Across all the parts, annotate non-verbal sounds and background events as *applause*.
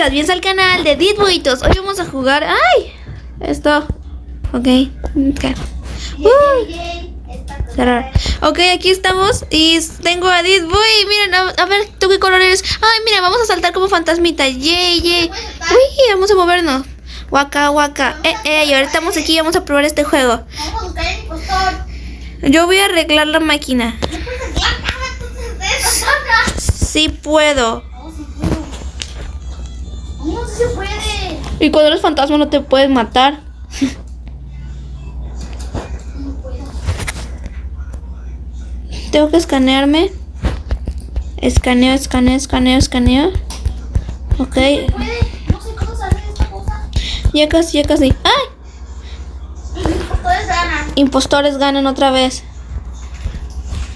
bonitas, bien al canal de Ditbuitos. Hoy vamos a jugar. ¡Ay! Esto. Ok. okay. Uy. Cerrar. Ok, aquí estamos y tengo a Ditboy. Miren, a, a, ver, ¿tú qué color eres? Ay, mira, vamos a saltar como fantasmita. Yay, yay. Uy, vamos a movernos. Waka, waka. Eh, eh, y ahora estamos aquí vamos a probar este juego. Yo voy a arreglar la máquina. No puedes se puede. Y cuando eres fantasma no te puedes matar. No *laughs* puedo. Tengo que escanearme. Escaneo, escaneo, escaneo, escaneo. Ok. Puede. No sé cómo salir de esta cosa. Ya casi, ya casi. ¡Ay! Impostores ganan. Impostores ganan otra vez.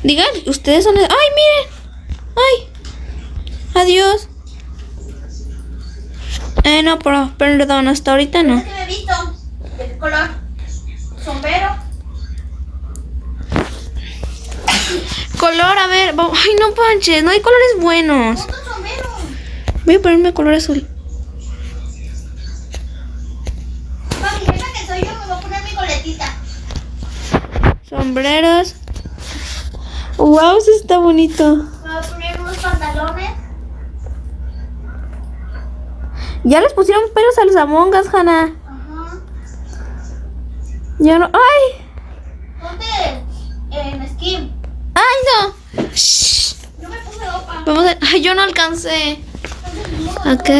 Digan, ustedes son... ¡Ay, miren! ¡Ay! Adiós. Eh, no, pero, perdón, hasta ahorita no. ¿Qué me he visto? ¿De qué color? Sombrero. Color, a ver. Ay, no panches, no hay colores buenos. Sombrero. Voy a ponerme color azul. Esa que soy yo me voy a poner mi coletita. Sombreros. Wow, eso está bonito. Me voy a poner unos pantalones. Ya les pusieron pelos a los amongas, Hannah. Ajá. Ya no. ¡Ay! Ponte en skin. ¡Ay, no! Shh. Yo me puse ropa. Vamos a... Ay, yo no alcancé. Ok.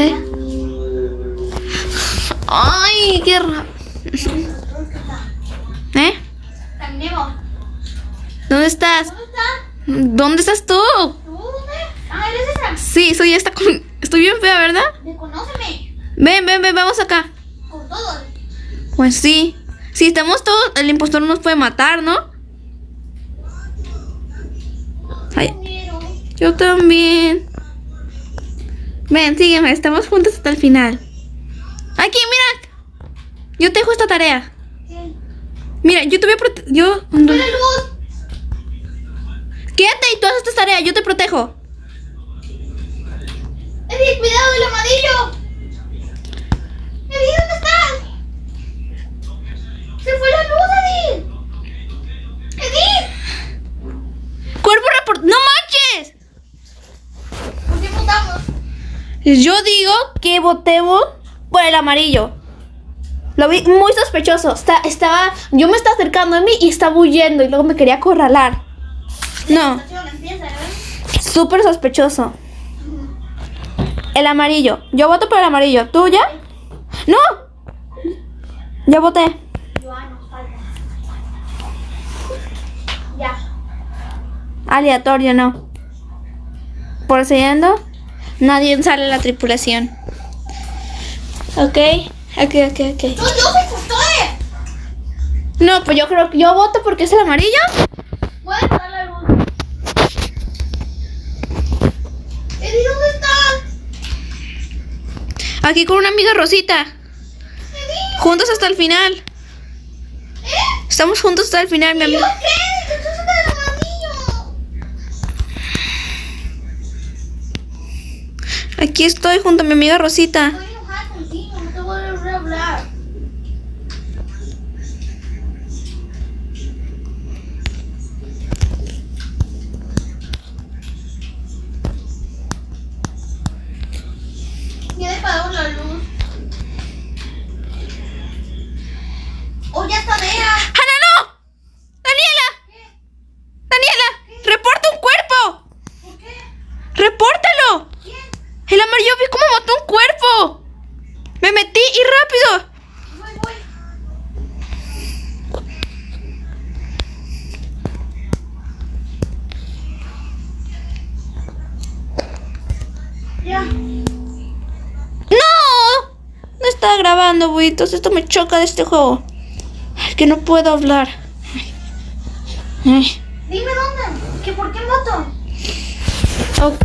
Ay, qué raro. ¿Eh? ¿Dónde estás? ¿Dónde está? ¿Dónde estás tú? ¿Tú dónde? Ah, eres esa. Sí, soy esta con... Estoy bien fea, ¿verdad? Reconóceme. Ven, ven, ven, vamos acá. Con todo. Pues sí. Si estamos todos, el impostor nos puede matar, ¿no? Ay, yo también. Ven, sígueme, estamos juntos hasta el final. Aquí, mira. Yo te dejo esta tarea. Mira, yo te voy a proteger. Yo. ¡Fue la luz! Quédate y tú haces esta tarea, yo te protejo. ¡Eddie, cuidado del amarillo! ¡Eddie, ¿dónde estás? ¡Se fue la luz, Eddie! ¡Eddie! Cuerpo report. ¡No manches! ¿Por qué votamos? Yo digo que votemos por el amarillo. Lo vi muy sospechoso. Está, estaba, yo me estaba acercando a mí y estaba huyendo y luego me quería acorralar. No, ¿eh? súper sospechoso. El amarillo. Yo voto por el amarillo. ¿Tú ya? ¡No! Ya voté. Ya. Aleatorio, no. Procediendo. Nadie sale la tripulación. Ok, ok, ok, ok. No, pues yo creo que yo voto porque es el amarillo. Voy a apagar la luz. Eddie, ¿dónde estás? Aquí con una amiga Rosita. Juntos hasta el final. ¿eh? Estamos juntos hasta el final, mi ¿Yo amiga. Aquí estoy junto a mi amiga Rosita. ¡Oh, ya está Bea! ¡Hanna, no! ¡Daniela! ¿Qué? ¡Daniela! ¡Reporta un cuerpo! ¿Por qué? ¡Repórtalo! ¿Quién? El amarillo vi cómo mató un cuerpo. Me metí y rápido. Voy, voy. Ya. ¡No! No está grabando, buitos. Esto me choca de este juego. Que no puedo hablar. Dime dónde. ¿Que ¿Por qué moto? Ok,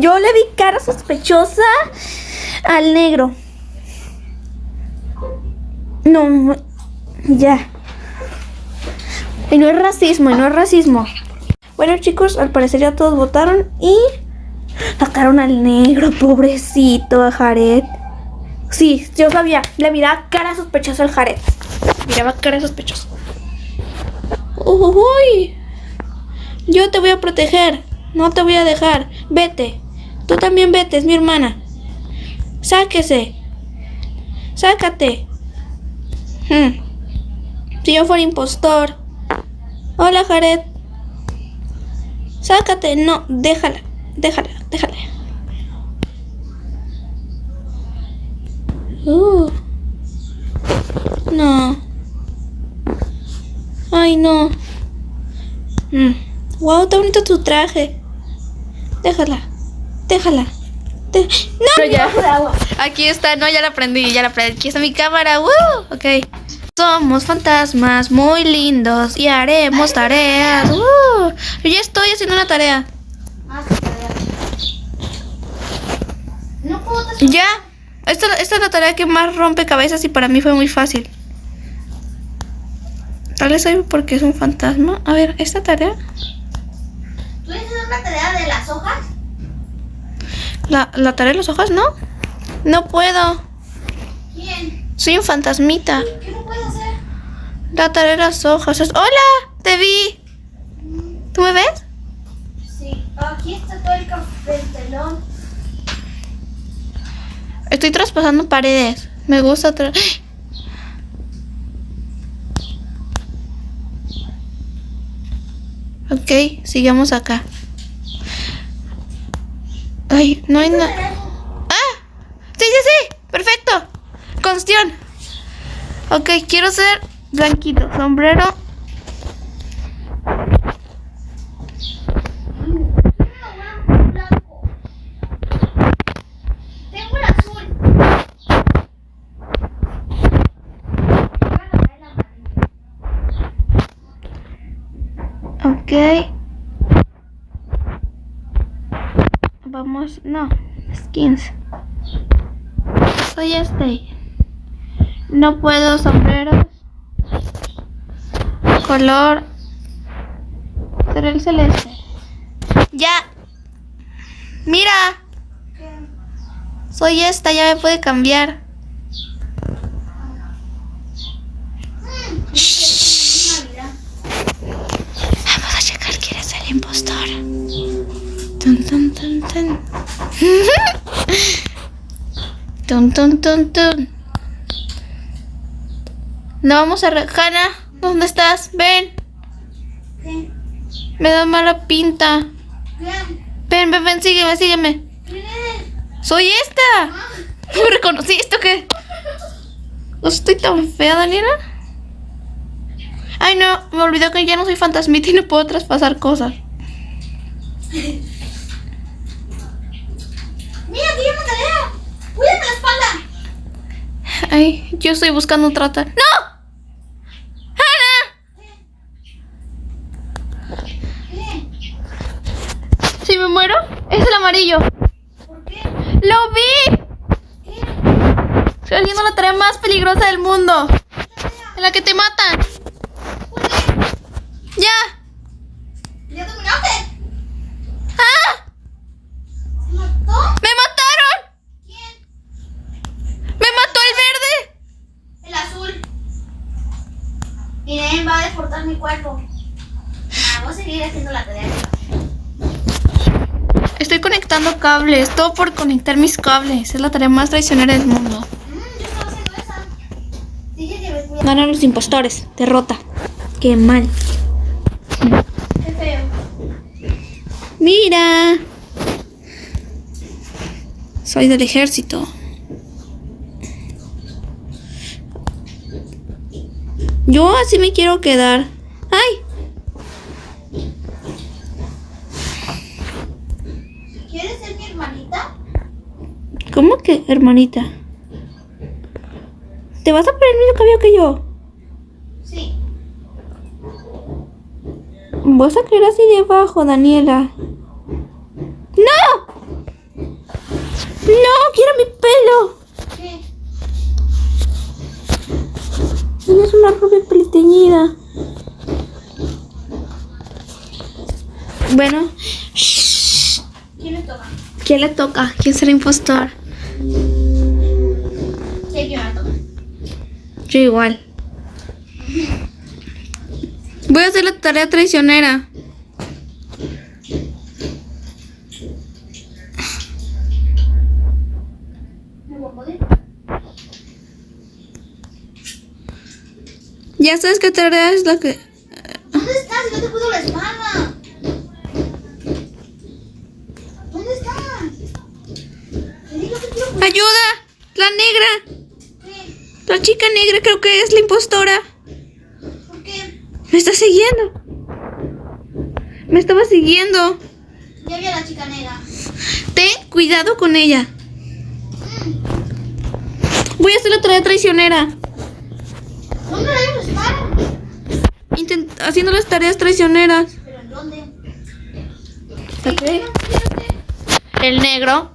yo le vi cara sospechosa al negro. No, ya. Y no es racismo, y no es racismo. Bueno chicos, al parecer ya todos votaron y Sacaron al negro, pobrecito, a Jared. Sí, yo sabía. Le miraba cara sospechosa al Jared. Miraba cara sospechosa. Uy. Yo te voy a proteger. No te voy a dejar. Vete. Tú también vete, es mi hermana. Sáquese. Sácate. Hmm. Si yo fuera impostor. Hola, Jared. Sácate. No, déjala. Déjala, déjala. Uh. No. Ay, no. Mm. Wow, está bonito tu traje. Déjala. Déjala. De- no, ya. Aquí está, no, ya la aprendí, ya la aprendí. Aquí está mi cámara. ¡Woo! Ok. Somos fantasmas muy lindos y haremos tareas. ¡Woo! Yo ya estoy haciendo una tarea. Ah, Ya. Esta, esta es la tarea que más rompe cabezas y para mí fue muy fácil. Tal vez soy porque es un fantasma. A ver, esta tarea. ¿Tú dices una tarea de las hojas? La, la tarea de los ojos, ¿no? No puedo. ¿Quién? Soy un fantasmita. ¿Qué no puedes hacer? La tarea de las hojas. es- ¡Hola! Te vi. ¿Tú me ves? Sí. Aquí está todo el café el telón. Estoy traspasando paredes. Me gusta. tra- Ok, sigamos acá. Ay, no hay nada. ¡Ah! Sí, sí, sí. Perfecto. Constión. Ok, quiero ser blanquito. Sombrero. blanco. Tengo el azul. Voy a agarrar el amarillo. Ok. No, skins. Soy este. No puedo sombreros. Color. Será el celeste. Ya. Mira, soy esta, ya me puede cambiar. Vamos a checar quién es el impostor. Tun, tun, tun, tun. *laughs* Tun, tun, tun, tun. No vamos a... Hanna, ¿dónde estás? Ven, me da mala pinta. Ven, ven, ven, sígueme, sígueme. ¡Soy esta! ¿Me reconociste o qué? ¿No estoy tan fea, Daniela? Ay, no, me olvidó que ya no soy fantasmita y no puedo traspasar cosas. *laughs* Mira, aquí hay una tarea. Cuídame la espalda. Ay, yo estoy buscando un trata. ¡No! Si me muero, es el amarillo. ¿Por qué? ¡Lo vi! ¿Qué? Estoy haciendo la tarea más peligrosa del mundo. En la que te matan. ¡Ya! ¿Ya terminaste? ¡Ah! ¿Se mató? ¡Me mataron! ¿Quién? ¡Me mató el verde! El azul. Y nadie mi cuerpo. Ah, voy a seguir haciendo la tarea. Estoy conectando cables. Todo por conectar mis cables. Es la tarea más traicionera del mundo. Mm. Ganan los impostores. Derrota. Qué mal. Qué feo. Mira. Soy del ejército. Yo así me quiero quedar. ¡Ay! ¿Quieres ser mi hermanita? ¿Cómo que, hermanita? ¿Te vas a poner el mismo cabello que yo? Sí. Vas a caer así debajo, Daniela. ¡No! ¡No! ¡Quiero mi pelo! ¿Qué? Tienes una rubia peliteñida. Bueno, ¿Quién le toca? ¿Quién le toca? ¿Quién será impostor? Sí. Yo igual. Voy a hacer la tarea traicionera. ¿Me voy a poder? Ya sabes qué tarea es la que... negra. ¿Qué? La chica negra creo que es la impostora. ¿Por qué? Me está siguiendo. Me estaba siguiendo. Ya vi a la chica negra. Ten cuidado con ella. Voy a hacer la tarea traicionera. ¿Dónde la estar? Intent- haciendo las tareas traicioneras. ¿Pero en dónde? Fíjate. El negro.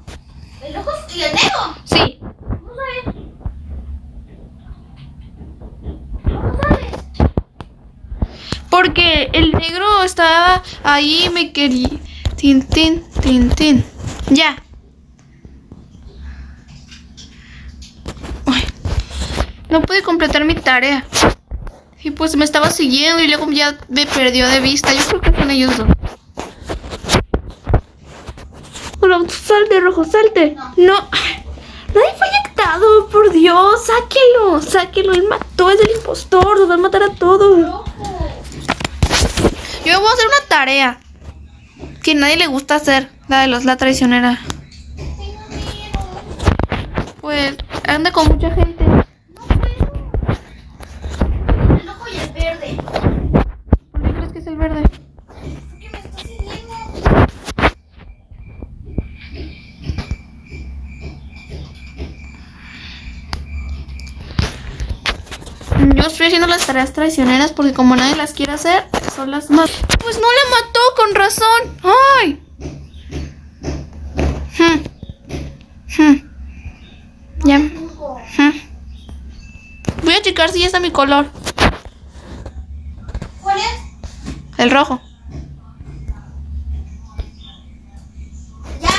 ¿El rojo y el negro? Sí. ¿Cómo sabes? ¿Cómo sabes? Porque el negro estaba ahí y me quería. Tin, tin, tin, tin. Ya. Ay, No pude completar mi tarea. Y pues me estaba siguiendo y luego ya me perdió de vista. Yo creo que con ellos dos. Bueno, salte, rojo, salte. No. Nadie fue inyectado, por Dios. Sáquelo, sáquelo. Él mató, es el impostor. Nos va a matar a todos. Rojo. Yo voy a hacer una tarea que nadie le gusta hacer, la de los la traicionera. Pues anda con mucha gente. Estoy haciendo las tareas traicioneras porque como nadie las quiere hacer, son las más. Pues no la mató con razón. ¡Ay! Hmm. Hmm. Ya. Hmm. Voy a checar si ya está mi color. ¿Cuál es? El rojo. Ya.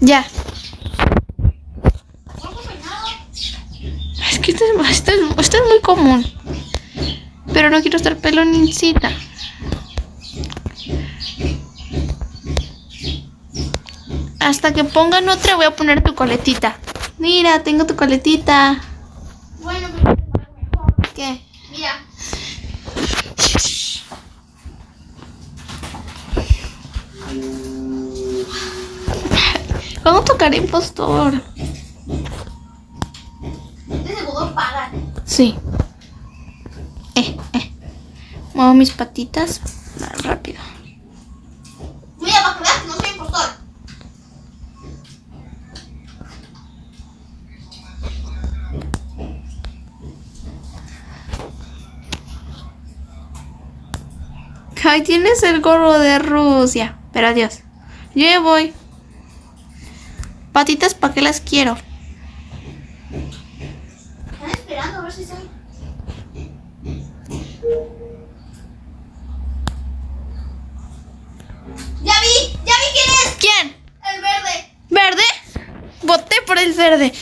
Ya. Rojo peinado. Es que este, es- este es- este es muy común. Pero no quiero estar peloncita. Hasta que pongan otra voy a poner tu coletita. Mira, tengo tu coletita. Bueno, pero mejor. ¿Qué? Mira. ¿Cuándo tocaré impostor? De seguro pagan. Sí. Eh, eh. Mis patitas más rápido. Mira, para que veas que no soy impostor. Ay, tienes el gorro de Rusia. Pero adiós. Yo ya voy. Patitas, ¿para qué las quiero? Están esperando a ver si soy. ¡Ya vi! ¡Ya vi quién es! ¿Quién? El verde. ¿Verde? Voté por el verde.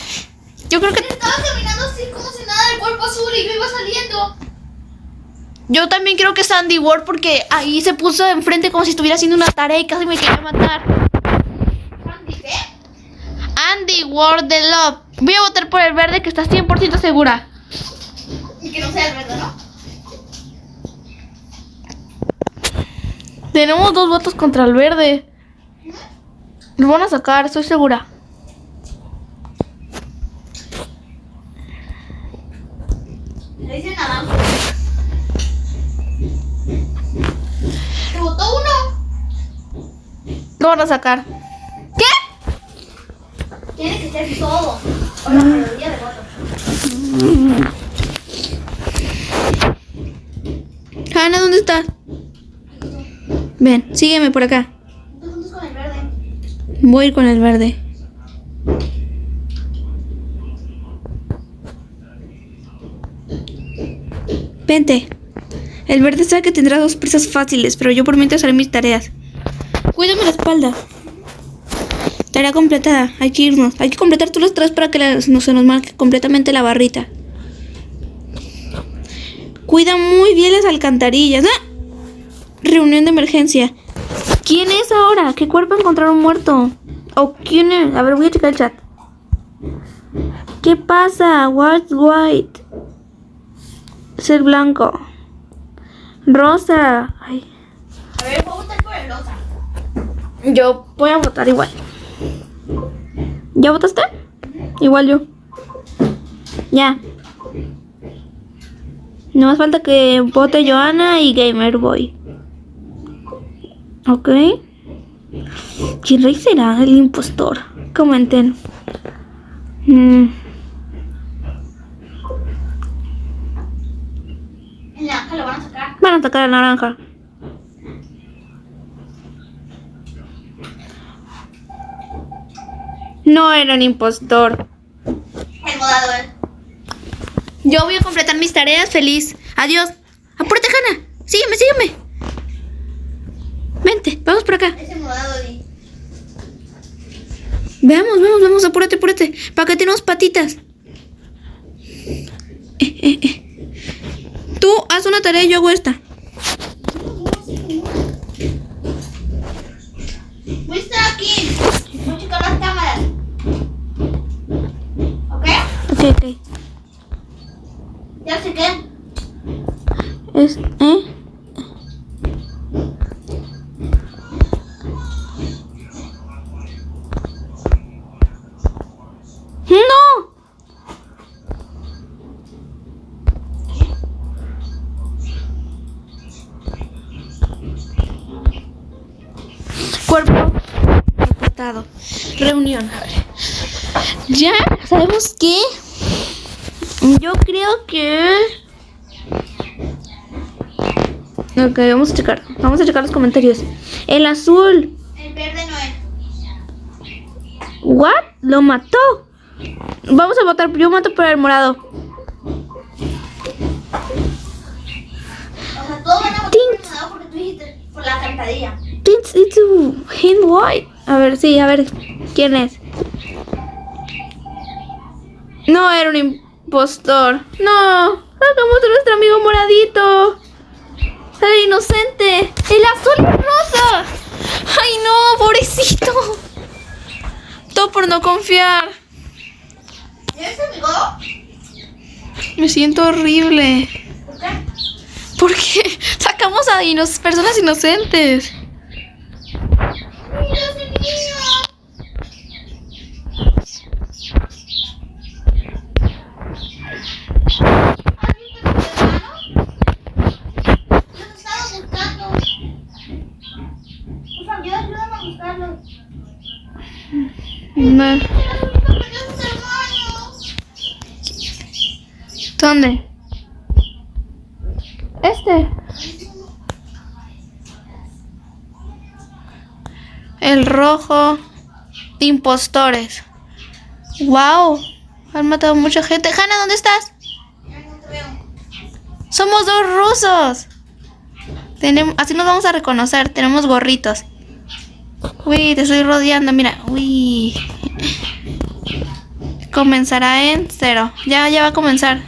Yo creo que Estaba caminando así como si nada del cuerpo azul y yo iba saliendo. yo también creo que es Andy Ward porque ahí se puso enfrente como si estuviera haciendo una tarea y casi me quería matar. Andy, ¿qué? Andy Ward de Love. Voy a votar por el verde que está 100% segura. Y que no sea el verde, ¿no? Tenemos dos votos contra el verde. Lo van a sacar, estoy segura. Van a sacar. ¿Qué? Tiene que ser todo. O la mayoría de votos. Hanna, ¿dónde estás? Ven, sígueme por acá. Tú juntos con el verde. Voy a ir con el verde. Vente. El verde sabe que tendrá dos presas fáciles, pero yo por mientras haré mis tareas. Cuídame la espalda. Tarea completada. Hay que irnos. Hay que completar todos los tres para que no se nos marque completamente la barrita. Cuida muy bien las alcantarillas. ¡Ah! Reunión de emergencia. ¿Quién es ahora? ¿Qué cuerpo encontraron muerto? ¿O quién es? A ver, voy a checar el chat. ¿Qué pasa? What's white? Ser blanco. Rosa. Ay. A ver, voy a votar por el rosa. Yo voy a votar igual. ¿Ya votaste? Igual yo. Ya. No más falta que vote Joana y Gamer Boy. Ok. ¿Quién rey será el impostor? Comenten. Mm, naranja lo van a sacar. van a sacar a naranja. No era un impostor. El modado es. Yo voy a completar mis tareas feliz. Adiós. Apúrate, Hanna. Sígueme, sígueme. Vente, vamos por acá. Ese modado di. Veamos, vamos, vamos, apúrate, apúrate. Para que tenemos patitas. Eh, eh, eh. Tú haz una tarea y yo hago esta. Reunión, a ver. Ya sabemos que. Yo creo que. Ok, vamos a checar. Vamos a checar los comentarios. El azul. El verde no es. ¿What? Lo mató. Vamos a votar. Yo mato por el morado. O sea, todos van a votar por el modado porque tú dijiste por la cantadilla. It's, it's white. A ver, sí, a ver. ¿Quién es? No era un impostor. No. Sacamos a nuestro amigo moradito. Era inocente. El azul y el rosa. Ay, no, pobrecito. Todo por no confiar. ¿Ya ves amigo? Me siento horrible. ¿Por qué? Porque sacamos a personas inocentes. Mira ese niño. ¿Has visto a mi hermano? Los he estado buscando. Por favor, ayúdame a buscarlo. No. ¿Dónde? Este. El rojo. Impostores. Wow. Han matado mucha gente. Hanna, ¿dónde estás? Somos dos rusos. Tenemos, así nos vamos a reconocer. Tenemos gorritos. Uy, te estoy rodeando. Mira. Uy. Comenzará en cero. Ya, ya va a comenzar.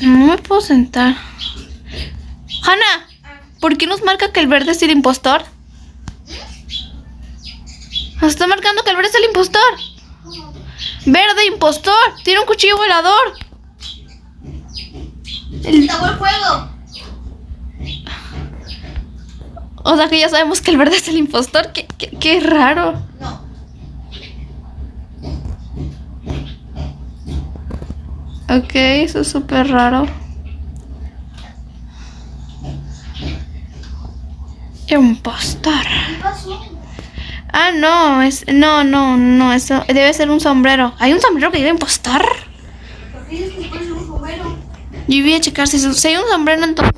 No me puedo sentar. Hanna, ¿por qué nos marca que el verde es el impostor? Nos está marcando que el verde es el impostor. Verde impostor. Tiene un cuchillo volador. Acabó el juego. O sea que ya sabemos que el verde es el impostor. Qué, qué- qué raro. No. Ok, eso es súper raro. Impostor. Ah, no, es. No, no, no, eso debe ser un sombrero. ¿Hay un sombrero que diga impostor? ¿Por qué dices que puede ser un sombrero? Yo voy a checar si, si hay un sombrero entonces.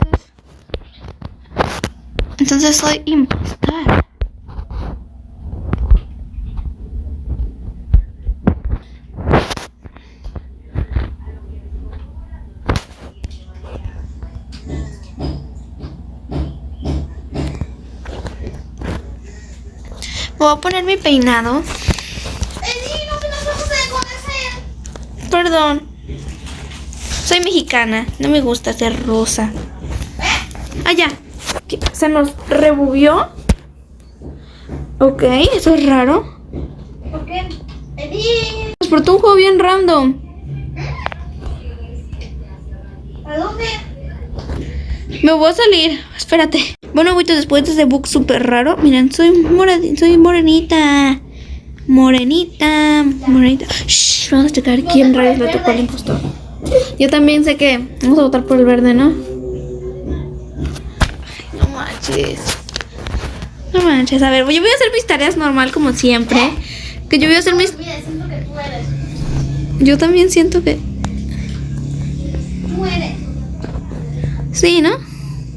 Entonces soy impostor. Voy a poner mi peinado. Perdón. Soy mexicana. No me gusta ser rosa. Allá. Se nos rebubió. Ok, eso es raro. ¿Por qué? Eddie, Nos portó un juego bien random. ¿a dónde? Me voy a salir. Espérate. Bueno, güey, después de ese book súper raro. Miren, soy, moradi- soy morenita. Morenita. Morenita. Shh, vamos a checar quién rayos le tocó al impostor. Yo también sé que vamos a votar por el verde, ¿no? No manches. No manches. A ver, yo voy a hacer mis tareas normal como siempre. Que yo voy a hacer mis... Mira, siento que tú eres. Yo también siento que... Tú eres. Sí, ¿no?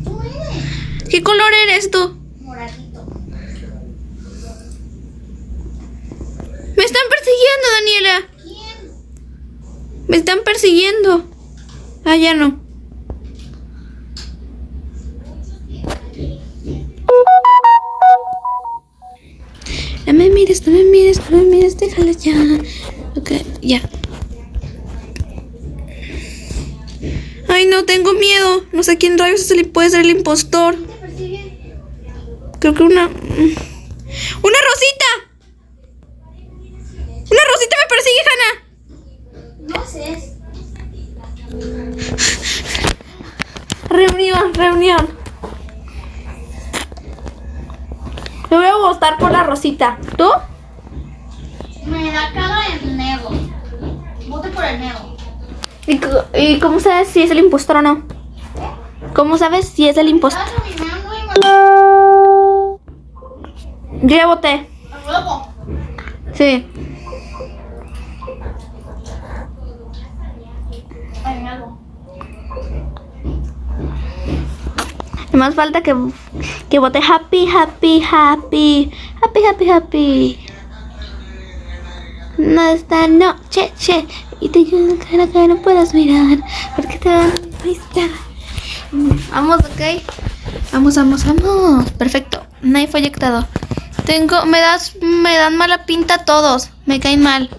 Tú eres. ¿Qué color eres tú? Moradito. Me están persiguiendo, Daniela. ¿Quién? Me están persiguiendo. Ah, ya no. Mires, no me mires, no me mires, déjala ya. Ok, ya. Ay, no, tengo miedo. No sé quién rayos es el, puede ser el impostor. Creo que una... ¡Una rosita! ¡Una rosita me persigue, Hannah! No sé. Reunión, reunión. Me voy a votar por la Rosita. ¿Tú? Me da cara el nego. Vote por el nego. ¿Y, cómo sabes si es el impostor o no? ¿Cómo sabes si es el impostor? Yo ya voté. Sí. Ay, nego. Más falta que, que vote happy, happy, happy. Happy, happy, happy. No esta noche, che. Y te ayudo cara que no puedas mirar. Porque te van a visitar. Vamos, ok. Vamos, vamos, vamos. Perfecto. Nadie fue eyectado. Tengo, me das, me dan mala pinta todos. Me caen mal.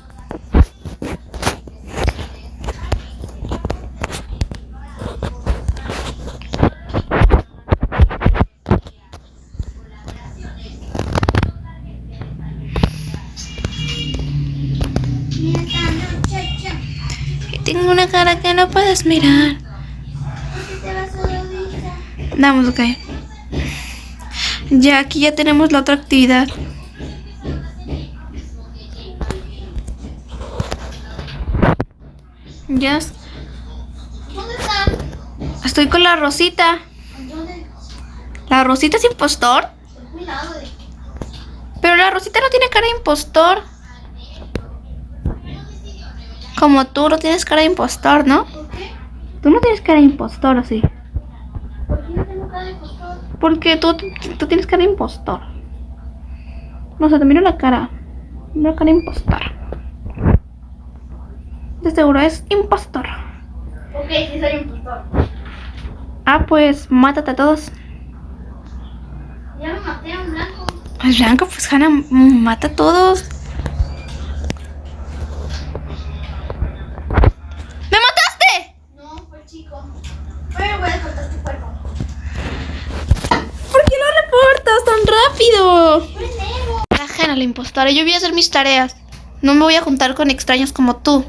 Puedes mirar. Vamos, ok. Ya, aquí ya tenemos la otra actividad. Ya, es- ¿Dónde están? estoy con la Rosita. ¿Dónde? ¿La Rosita es impostor? Pero la Rosita no tiene cara de impostor. Como tú no tienes cara de impostor, ¿no? Tú no tienes cara de impostor, ¿o sí? ¿Por qué no tengo cara de postor? Porque tú, tú tienes cara de impostor. No sé, te miro la cara. Miro cara de impostor. De seguro es impostor. Ok, sí soy un postor. Ah, pues mátate a todos. Ya me maté a un blanco. Pues Blanco, pues Hannah, mata a todos. ¡Me mataste! No, fue chico. Pero voy a cortar tu cuerpo. ¿Por qué tan rápido? Hannah, la impostora. Yo voy a hacer mis tareas. No me voy a juntar con extraños como tú,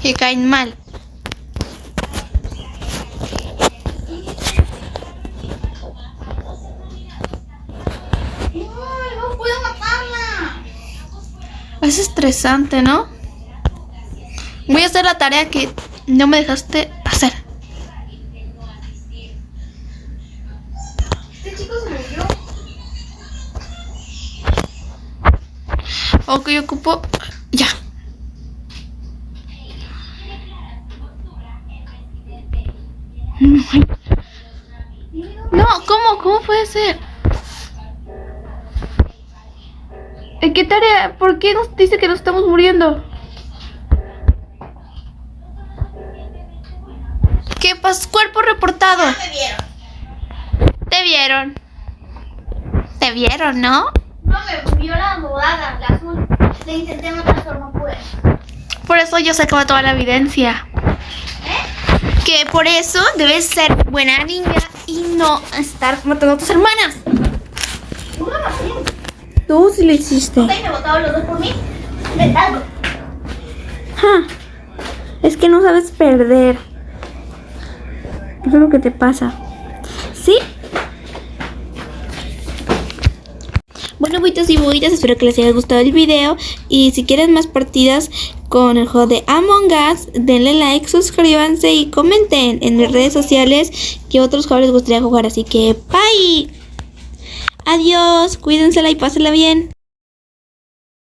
que caen mal. Es estresante, ¿no? Voy a hacer la tarea que no me dejaste Ok, ocupo. Ya. No, ¿cómo? ¿Cómo puede ser? ¿En qué tarea? ¿Por qué nos dice que nos estamos muriendo? ¿Qué pasa? Cuerpo reportado. Ya me vieron. Te vieron. Te vieron, ¿no? No me vio la morada, la azul. Intenté matar, pero no pude. Por eso yo sacaba toda la evidencia. ¿Eh? Que por eso debes ser buena niña y no estar matando a tus hermanas. No hacía. Tú sí lo hiciste. Ok, me votaron los dos por mí. Inventando. Ja, Es que no sabes perder. Eso es lo que te pasa. ¿Sí? Bueno, buitos y buitas, espero que les haya gustado el video. Y si quieren más partidas con el juego de Among Us, denle like, suscríbanse y comenten en mis redes sociales qué otros juegos les gustaría jugar. Así que, bye. Adiós, cuídensela y pásenla bien.